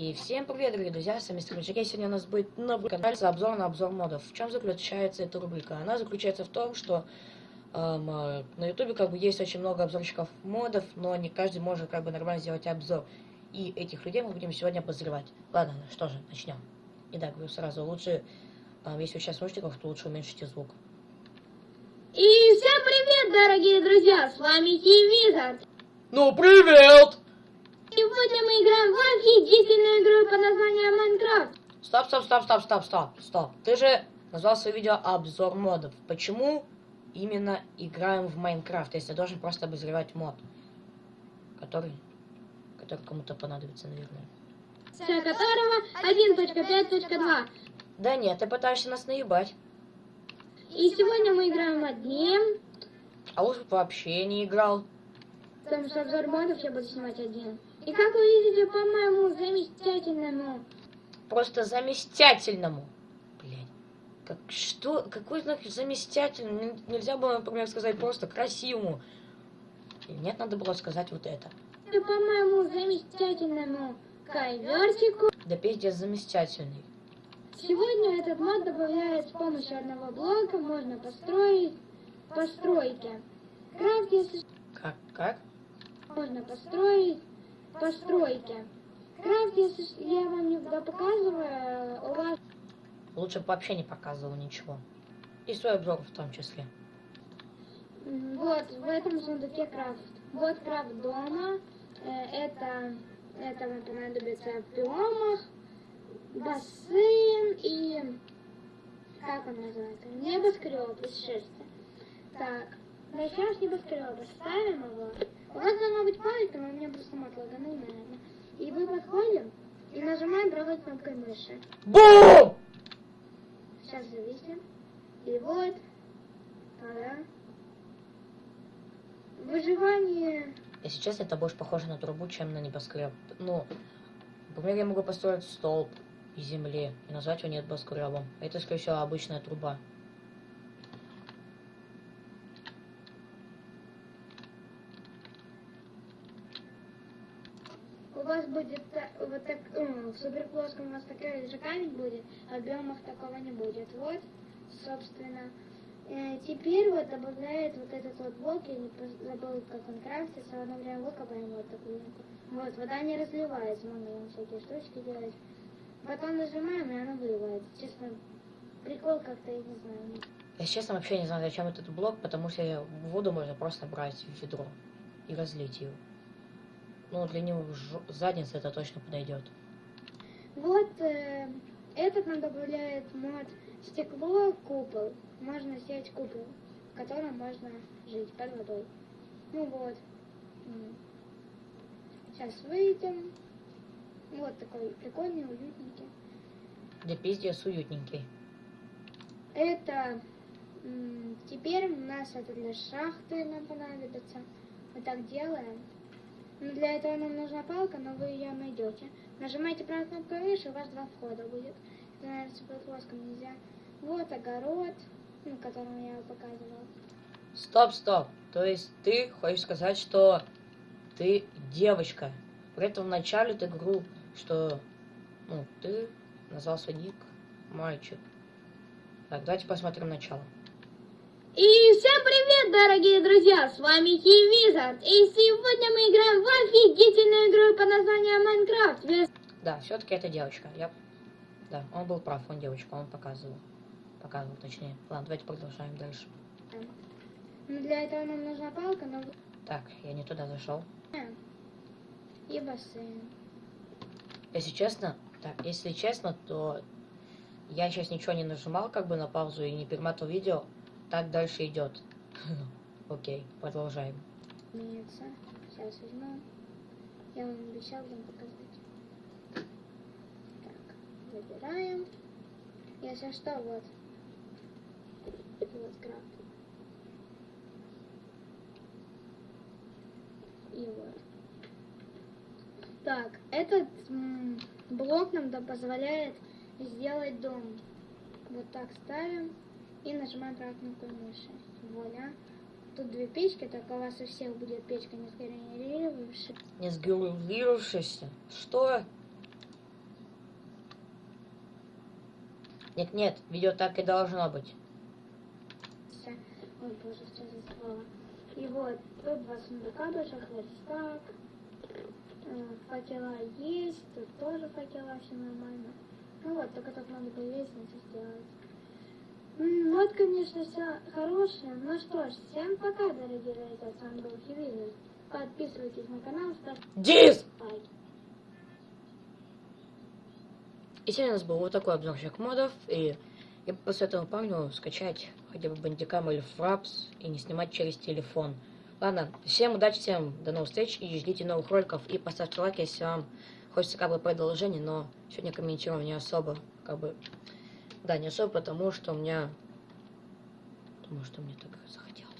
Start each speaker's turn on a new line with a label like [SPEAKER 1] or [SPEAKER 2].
[SPEAKER 1] И всем привет, дорогие друзья, с вами Мистер Мичаке. Сегодня у нас будет на канале обзор на обзор модов. В чем заключается эта рубрика? Она заключается в том, что эм, э, на ютубе как бы есть очень много обзорщиков модов, но не каждый может как бы нормально сделать обзор. И этих людей мы будем сегодня обозревать. Ладно, что же, начнем. Итак, говорю сразу, лучше, э, если вы сейчас слушаете, то лучше уменьшите звук.
[SPEAKER 2] И всем привет, дорогие друзья! С вами Тивизард.
[SPEAKER 1] Ну, привет!
[SPEAKER 2] Сегодня мы играем в офигительную игру под названием Майнкрафт.
[SPEAKER 1] Стоп, стоп, стоп, стоп, стоп, стоп, стоп. Ты же назвал свое видео обзор модов. Почему именно играем в Майнкрафт, если должен просто обозревать мод, который, который кому-то понадобится, наверное.
[SPEAKER 2] Вся которого 1.5.2.
[SPEAKER 1] Да нет, ты пытаешься нас наебать.
[SPEAKER 2] И сегодня мы играем одним.
[SPEAKER 1] А бы вообще не играл.
[SPEAKER 2] Потому что обзор модов я буду снимать один. И как вы видите по моему замечательному...
[SPEAKER 1] Просто заместительному. Блять. Как, что? Какой знак заместительный? Нельзя было, например, сказать просто красивому. И Нет, надо было сказать вот это.
[SPEAKER 2] По моему замечательному ковертику.
[SPEAKER 1] Да пиздец заместительный.
[SPEAKER 2] Сегодня этот мод добавляет с помощью одного блока. Можно построить постройки. Крафт, если
[SPEAKER 1] Как? Как?
[SPEAKER 2] можно построить постройки. Крафт, если я вам не показываю, у вас
[SPEAKER 1] Лучше бы вообще не показывал ничего. И свой обзор в том числе.
[SPEAKER 2] вот в этом сундуке крафт. Вот крафт дома. Э, Это, это вам понадобится в биомах, бассейн и как он называется? Небоскреб из шерсти. Так, начнем с небоскреба. Ставим его. У вас должна быть палец, но у меня просто мат лаганул, наверное. И мы подходим и нажимаем правой кнопкой мыши.
[SPEAKER 1] Бум!
[SPEAKER 2] Сейчас зависим. И вот. Ага. Выживание.
[SPEAKER 1] Если честно, это больше похоже на трубу, чем на небоскреб. Ну, например, я могу построить столб из земли и назвать его небоскребом. Это, скорее всего, обычная труба.
[SPEAKER 2] У вас будет вот так, м, в суперплоском у вас такая же камень будет, а в биомах такого не будет. Вот, собственно. Э, теперь вот добавляет вот этот вот блок, я не забыл, как он крафтится, в одно время выкопаем вот такую. Вот, вода не разливается, можно всякие штучки делать. Потом нажимаем, и она выливается. Честно, прикол как-то, я не знаю.
[SPEAKER 1] Если честно, вообще не знаю, зачем этот блок, потому что воду можно просто брать в ведро и разлить ее. Ну, для него задница это точно подойдет.
[SPEAKER 2] Вот э, этот нам добавляет мод стекло купол. Можно сделать купол, в котором можно жить под водой. Ну вот. Сейчас выйдем. Вот такой прикольный, уютненький.
[SPEAKER 1] Да пиздец уютненький.
[SPEAKER 2] Это теперь у нас это для шахты нам понадобится. Мы так делаем. Но для этого нам нужна палка, но вы ее найдете. Нажимаете правой кнопкой мыши, у вас два входа будет. Это, наверное, с плоском нельзя. Вот огород, ну, который я показывала.
[SPEAKER 1] Стоп, стоп. То есть ты хочешь сказать, что ты девочка. При этом в начале ты говорил, что ну, ты назвал ник мальчик. Так, давайте посмотрим начало.
[SPEAKER 2] И всем привет, дорогие друзья! С вами Тивизард. И сегодня мы играем в офигительную игру под названием Майнкрафт.
[SPEAKER 1] Да, все-таки это девочка. Я... Да, он был прав, он девочка, он показывал. Показывал, точнее. Ладно, давайте продолжаем дальше.
[SPEAKER 2] Но для этого нам нужна палка, но...
[SPEAKER 1] Так, я не туда зашел.
[SPEAKER 2] И бассейн.
[SPEAKER 1] Если честно, так, если честно, то я сейчас ничего не нажимал как бы на паузу и не перематывал видео. Так дальше идет. Окей, продолжаем.
[SPEAKER 2] Имеется. Сейчас возьму. Я вам обещал вам показать. Так, забираем. Если что, вот. Вот крафт. И вот. Так, этот блок нам да позволяет сделать дом. Вот так ставим и нажимаем правую кнопку мыши. Вуаля. Тут две печки, только у вас у всех будет печка не сгенерировавшаяся.
[SPEAKER 1] Не сгенерировавшаяся? Что? Нет, нет, видео так и должно быть.
[SPEAKER 2] Ой, боже, что за. И вот, тут два сундука больших, верстак, э, факела есть, тут тоже факела, все нормально. Ну вот, только тут надо было лестницу сделать. М, Вот, конечно, все хорошее. Ну что ж, всем пока, дорогие друзья. С вами был Хивилин. Подписывайтесь на канал, ставьте
[SPEAKER 1] Дис!
[SPEAKER 2] лайки.
[SPEAKER 1] И сегодня у нас был вот такой обзорчик модов, и я посоветовал парню скачать хотя бы бандикам или фрапс и не снимать через телефон. Ладно, всем удачи, всем до новых встреч и ждите новых роликов, и поставьте лайк, если вам хочется как бы продолжение, но сегодня комментирую не особо, как бы, да, не особо, потому что у меня, потому что мне так захотелось.